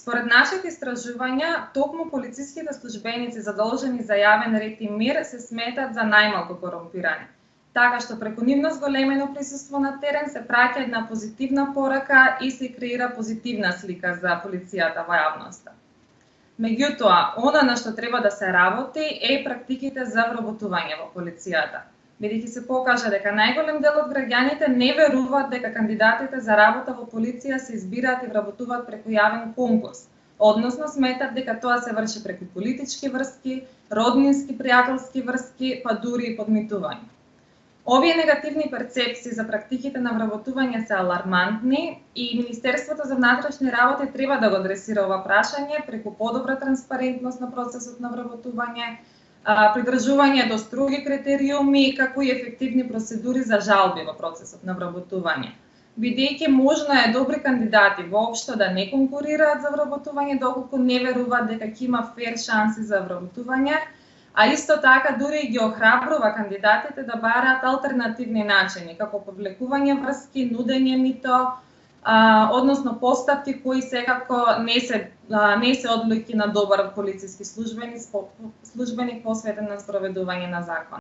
Според нашите истражувања, токму полициските службеници задолжени за јавен ред и мир се сметат за најмалку корумпирани. Така што преку нивно зголемено присуство на терен се праќа една позитивна порака и се креира позитивна слика за полицијата во јавноста. Меѓутоа, она на што треба да се работи е практиките за вработување во полицијата бидејќи се покажа дека најголем дел од граѓаните не веруваат дека кандидатите за работа во полиција се избираат и вработуваат преку јавен конкурс, односно сметат дека тоа се врши преку политички врски, роднински, пријателски врски, па дури и подмитување. Овие негативни перцепции за практиките на вработување се алармантни и Министерството за внатрешни работи треба да го адресира ова прашање преку подобра транспарентност на процесот на вработување, придржување до строги критериуми, како и ефективни процедури за жалби во процесот на вработување. Бидејќи можна е добри кандидати воопшто да не конкурираат за вработување доколку не веруваат дека ќе има фер шанси за вработување, а исто така дури ги охрабрува кандидатите да бараат алтернативни начини, како повлекување врски, нудење мито, а, односно постапки кои секако не се а, не се одлики на добар полициски службеник, службеник посветен на спроведување на закон.